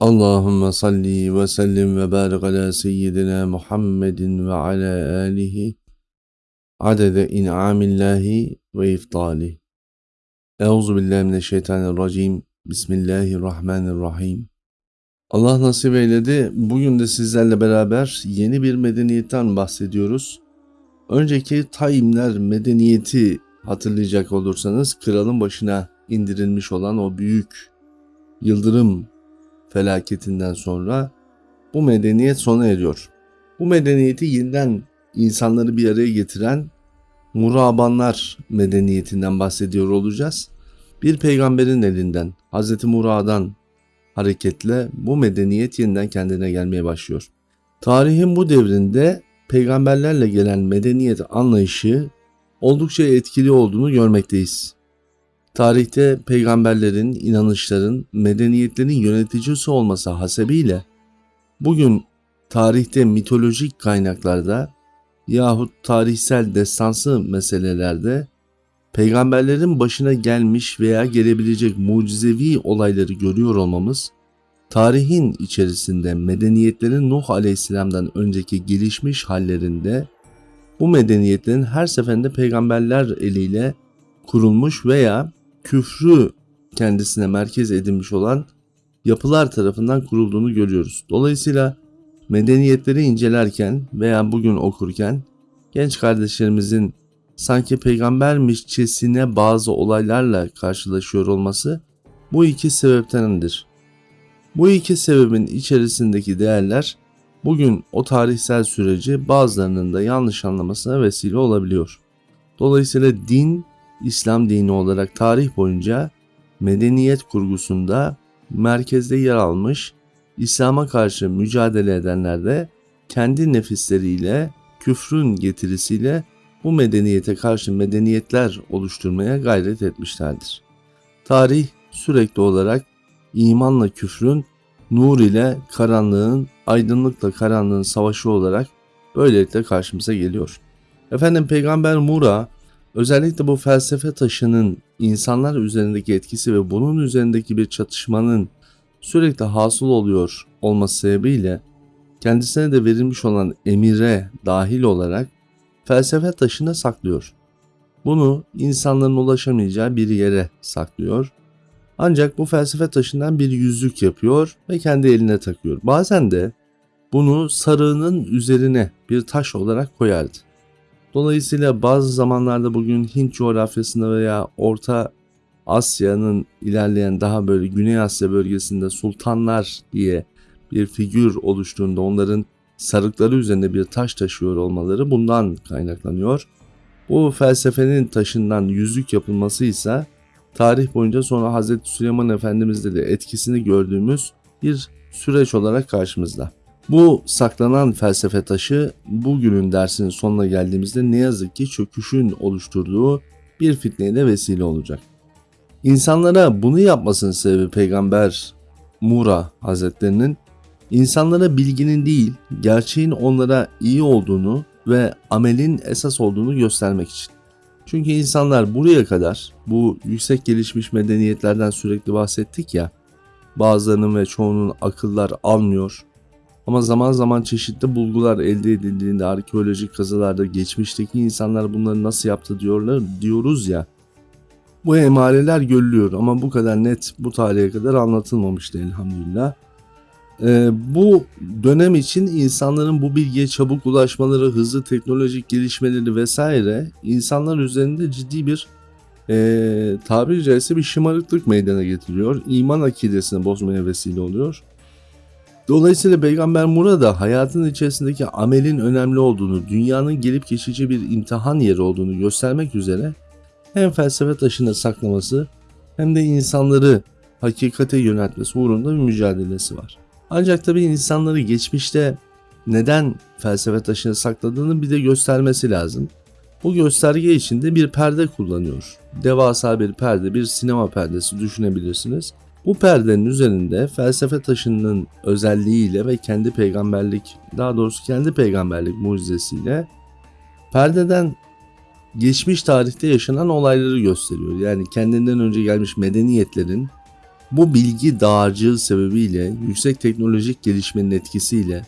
Allahümme salli ve sellim ve barik ala seyyidina Muhammedin ve ala alihi adede in'amillahi ve iftali. Euzu billahi mineşşeytanirracim. Bismillahirrahmanirrahim. Allah nasip eyledi. Bugün de sizlerle beraber yeni bir medeniyetten bahsediyoruz. Önceki Taimler medeniyeti hatırlayacak olursanız kralın başına indirilmiş olan o büyük yıldırım felaketinden sonra bu medeniyet sona eriyor. Bu medeniyeti yeniden insanları bir araya getiren Murabanlar medeniyetinden bahsediyor olacağız. Bir peygamberin elinden, Hz. Murad'dan hareketle bu medeniyet yeniden kendine gelmeye başlıyor. Tarihin bu devrinde peygamberlerle gelen medeniyet anlayışı oldukça etkili olduğunu görmekteyiz. Tarihte peygamberlerin, inanışların, medeniyetlerin yöneticisi olması hasebiyle bugün tarihte mitolojik kaynaklarda yahut tarihsel destansı meselelerde peygamberlerin başına gelmiş veya gelebilecek mucizevi olayları görüyor olmamız, tarihin içerisinde medeniyetlerin Nuh Aleyhisselam'dan önceki gelişmiş hallerinde bu medeniyetlerin her seferinde peygamberler eliyle kurulmuş veya küfrü kendisine merkez edinmiş olan yapılar tarafından kurulduğunu görüyoruz. Dolayısıyla medeniyetleri incelerken veya bugün okurken genç kardeşlerimizin sanki peygambermişçesine bazı olaylarla karşılaşıyor olması bu iki sebeptendir. Bu iki sebebin içerisindeki değerler bugün o tarihsel süreci bazılarının da yanlış anlamasına vesile olabiliyor. Dolayısıyla din İslam dini olarak tarih boyunca medeniyet kurgusunda merkezde yer almış, İslam'a karşı mücadele edenler de kendi nefisleriyle, küfrün getirisiyle bu medeniyete karşı medeniyetler oluşturmaya gayret etmişlerdir. Tarih sürekli olarak imanla küfrün, nur ile karanlığın, aydınlıkla karanlığın savaşı olarak böylelikle karşımıza geliyor. Efendim Peygamber Mura Özellikle bu felsefe taşının insanlar üzerindeki etkisi ve bunun üzerindeki bir çatışmanın sürekli hasıl oluyor olması sebebiyle kendisine de verilmiş olan emire dahil olarak felsefe taşına saklıyor. Bunu insanların ulaşamayacağı bir yere saklıyor. Ancak bu felsefe taşından bir yüzük yapıyor ve kendi eline takıyor. Bazen de bunu sarığının üzerine bir taş olarak koyardı. Dolayısıyla bazı zamanlarda bugün Hint coğrafyasında veya Orta Asya'nın ilerleyen daha böyle Güney Asya bölgesinde sultanlar diye bir figür oluştuğunda onların sarıkları üzerinde bir taş taşıyor olmaları bundan kaynaklanıyor. Bu felsefenin taşından yüzük yapılması ise tarih boyunca sonra Hazreti Süleyman Efendimiz'de de etkisini gördüğümüz bir süreç olarak karşımızda. Bu saklanan felsefe taşı bugünün dersinin sonuna geldiğimizde ne yazık ki çöküşün oluşturduğu bir fitneye de vesile olacak. İnsanlara bunu yapmasının sebebi peygamber Mura Hazretlerinin insanlara bilginin değil gerçeğin onlara iyi olduğunu ve amelin esas olduğunu göstermek için. Çünkü insanlar buraya kadar bu yüksek gelişmiş medeniyetlerden sürekli bahsettik ya bazılarının ve çoğunun akıllar almıyor, ama zaman zaman çeşitli bulgular elde edildiğinde arkeolojik kazılarda geçmişteki insanlar bunları nasıl yaptı diyorlar diyoruz ya. Bu emareler görülüyor ama bu kadar net bu tarihe kadar anlatılmamıştı elhamdülillah. Ee, bu dönem için insanların bu bilgiye çabuk ulaşmaları, hızlı teknolojik gelişmeleri vesaire insanlar üzerinde ciddi bir e, tabiri caizse bir şımarıklık meydana getiriyor. İman akidesini bozmaya vesile oluyor. Dolayısıyla Peygamber Mura da hayatın içerisindeki amelin önemli olduğunu, dünyanın gelip geçici bir imtihan yeri olduğunu göstermek üzere hem felsefe taşına saklaması hem de insanları hakikate yöneltmesi uğrunda bir mücadelesi var. Ancak tabi insanları geçmişte neden felsefe taşına sakladığını bir de göstermesi lazım. Bu gösterge için de bir perde kullanıyor. Devasa bir perde, bir sinema perdesi düşünebilirsiniz. Bu perdenin üzerinde felsefe taşının özelliğiyle ve kendi peygamberlik, daha doğrusu kendi peygamberlik mucizesiyle perdeden geçmiş tarihte yaşanan olayları gösteriyor. Yani kendinden önce gelmiş medeniyetlerin Bu bilgi dağarcığı sebebiyle yüksek teknolojik gelişmenin etkisiyle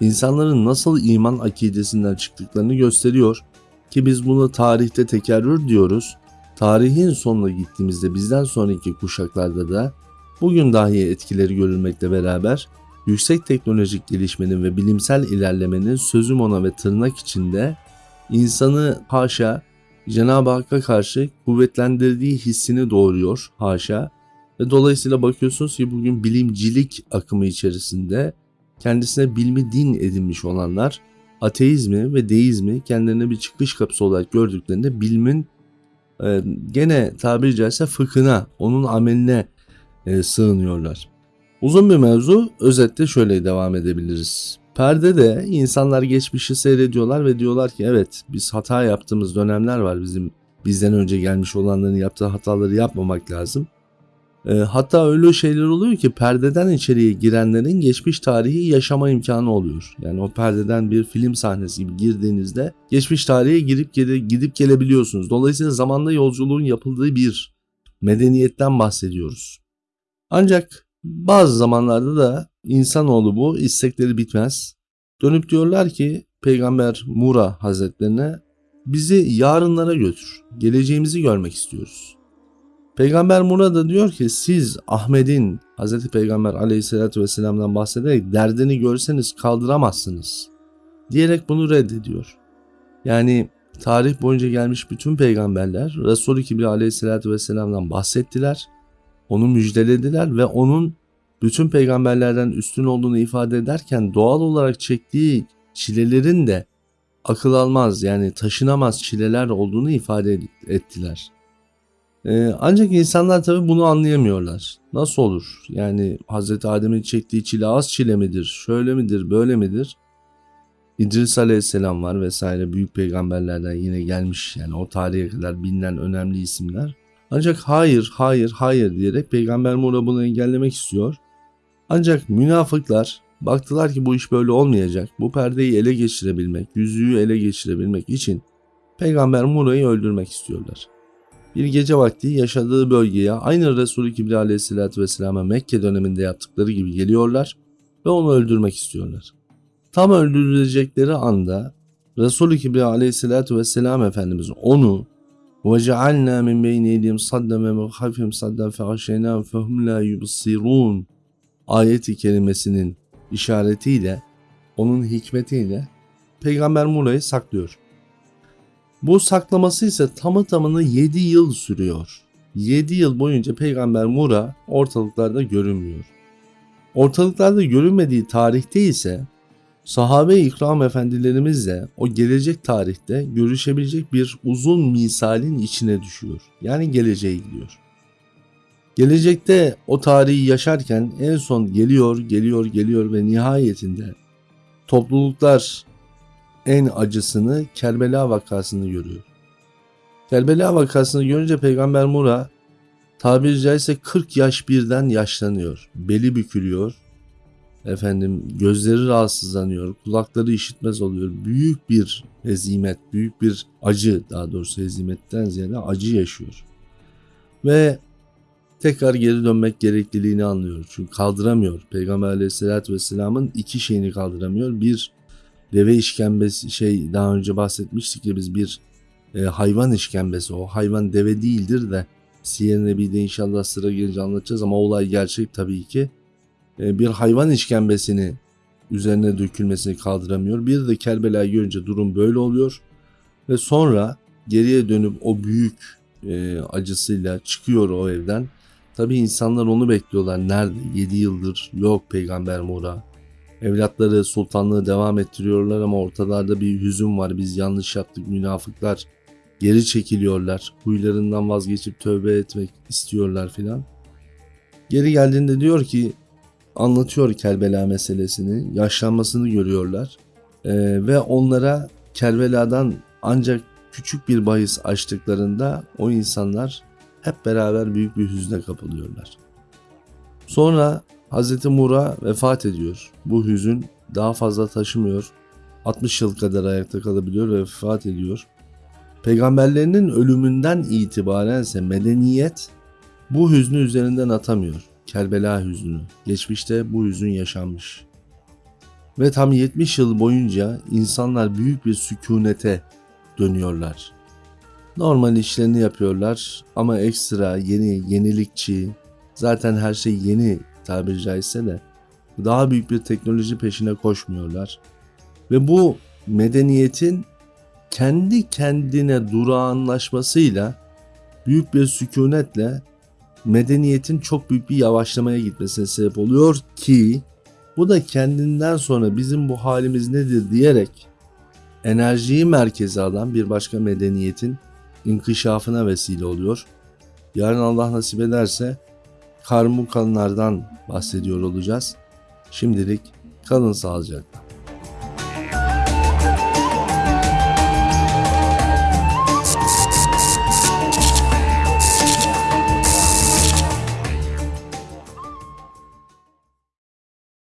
insanların nasıl iman akidesinden çıktıklarını gösteriyor ki biz bunu tarihte tekerrür diyoruz. Tarihin sonuna gittiğimizde bizden sonraki kuşaklarda da bugün dahi etkileri görülmekle beraber yüksek teknolojik gelişmenin ve bilimsel ilerlemenin sözüm ona ve tırnak içinde insanı haşa Cenab-ı Hakk'a karşı kuvvetlendirdiği hissini doğuruyor haşa. Ve dolayısıyla bakıyorsunuz ki bugün bilimcilik akımı içerisinde kendisine bilmi din edinmiş olanlar ateizmi ve deizmi kendilerine bir çıkış kapısı olarak gördüklerinde bilimin e, gene tabiri caizse fıkhına, onun ameline e, sığınıyorlar. Uzun bir mevzu özetle şöyle devam edebiliriz. Perdede insanlar geçmişi seyrediyorlar ve diyorlar ki evet biz hata yaptığımız dönemler var bizim bizden önce gelmiş olanların yaptığı hataları yapmamak lazım. E, hatta öyle şeyler oluyor ki perdeden içeriye girenlerin geçmiş tarihi yaşama imkanı oluyor. Yani o perdeden bir film sahnesi gibi girdiğinizde geçmiş tarihe girip gele, gidip gelebiliyorsunuz. Dolayısıyla zamanda yolculuğun yapıldığı bir medeniyetten bahsediyoruz. Ancak bazı zamanlarda da insanoğlu bu istekleri bitmez. Dönüp diyorlar ki Peygamber Mura Hazretlerine bizi yarınlara götür. Geleceğimizi görmek istiyoruz. Peygamber Mura da diyor ki siz Ahmet'in Hz. Peygamber aleyhissalatü vesselam'dan bahsederek derdini görseniz kaldıramazsınız. Diyerek bunu reddediyor. Yani tarih boyunca gelmiş bütün peygamberler Resulü Kibri aleyhissalatü vesselam'dan bahsettiler. Onu müjdelediler ve onun bütün peygamberlerden üstün olduğunu ifade ederken doğal olarak çektiği çilelerin de akıl almaz yani taşınamaz çileler olduğunu ifade ettiler. Ee, ancak insanlar tabi bunu anlayamıyorlar. Nasıl olur? Yani Hz. Adem'in çektiği çile az çile midir? Şöyle midir? Böyle midir? İdris Aleyhisselam var vesaire büyük peygamberlerden yine gelmiş yani o tarihe kadar bilinen önemli isimler. Ancak hayır, hayır, hayır diyerek Peygamber Mura bunu engellemek istiyor. Ancak münafıklar baktılar ki bu iş böyle olmayacak. Bu perdeyi ele geçirebilmek, yüzüğü ele geçirebilmek için Peygamber Mura'yı öldürmek istiyorlar. Bir gece vakti yaşadığı bölgeye aynı Resulü Kibri aleyhissalatü vesselam'a Mekke döneminde yaptıkları gibi geliyorlar ve onu öldürmek istiyorlar. Tam öldürülecekleri anda Resulü Kibri aleyhissalatü vesselam Efendimiz onu وَجَعَلْنَا مِنْ بَيْنِ اَيْدِيهِمْ صَدًّا وَمِنْ خَلْفِهِمْ صَدًّا فَغَشَيْنَاهُمْ فَهُمْ لَا يُبْصِرُونَ ayeti kelimesinin işaretiyle, onun hikmetiyle Peygamber Mura'yı saklıyor. Bu saklaması ise tamı tamına 7 yıl sürüyor. 7 yıl boyunca Peygamber Mura ortalıklarda görünmüyor. Ortalıklarda görünmediği tarihte ise sahabe ikram efendilerimizle o gelecek tarihte görüşebilecek bir uzun misalin içine düşüyor. Yani geleceğe gidiyor. Gelecekte o tarihi yaşarken en son geliyor, geliyor, geliyor ve nihayetinde topluluklar en acısını Kerbela vakasını görüyor. Kerbela vakasını görünce Peygamber Mura tabiri caizse 40 yaş birden yaşlanıyor. Beli bükülüyor. Efendim gözleri rahatsızlanıyor. Kulakları işitmez oluyor. Büyük bir hezimet, büyük bir acı daha doğrusu hezimetten ziyade acı yaşıyor. Ve tekrar geri dönmek gerekliliğini anlıyor. Çünkü kaldıramıyor. Peygamber aleyhissalatü vesselamın iki şeyini kaldıramıyor. Bir deve işkembesi şey daha önce bahsetmiştik ya biz bir e, hayvan işkembesi. O hayvan deve değildir de Siyer Nebi'de inşallah sıra gelince anlatacağız ama olay gerçek tabii ki. E, bir hayvan işkembesini üzerine dökülmesini kaldıramıyor. Bir de Kerbela'yı görünce durum böyle oluyor. Ve sonra geriye dönüp o büyük e, acısıyla çıkıyor o evden Tabi insanlar onu bekliyorlar. Nerede? 7 yıldır yok peygamber Mura. Evlatları sultanlığı devam ettiriyorlar ama ortalarda bir hüzün var. Biz yanlış yaptık münafıklar. Geri çekiliyorlar. Huylarından vazgeçip tövbe etmek istiyorlar filan. Geri geldiğinde diyor ki anlatıyor Kerbela meselesini. Yaşlanmasını görüyorlar. Ee, ve onlara Kerbela'dan ancak küçük bir bahis açtıklarında o insanlar hep beraber büyük bir hüzne kapılıyorlar. Sonra Hz. Mura vefat ediyor. Bu hüzün daha fazla taşımıyor. 60 yıl kadar ayakta kalabiliyor ve vefat ediyor. Peygamberlerinin ölümünden itibaren ise medeniyet bu hüznü üzerinden atamıyor. Kerbela hüznü. Geçmişte bu hüzün yaşanmış. Ve tam 70 yıl boyunca insanlar büyük bir sükunete dönüyorlar. Normal işlerini yapıyorlar ama ekstra yeni, yenilikçi, zaten her şey yeni tabiri caizse de daha büyük bir teknoloji peşine koşmuyorlar. Ve bu medeniyetin kendi kendine durağanlaşmasıyla büyük bir sükunetle medeniyetin çok büyük bir yavaşlamaya gitmesine sebep oluyor ki bu da kendinden sonra bizim bu halimiz nedir diyerek enerjiyi merkeze alan bir başka medeniyetin inkişafına vesile oluyor. Yarın Allah nasip ederse karmukanlardan bahsediyor olacağız. Şimdilik kalın sağlıcakla.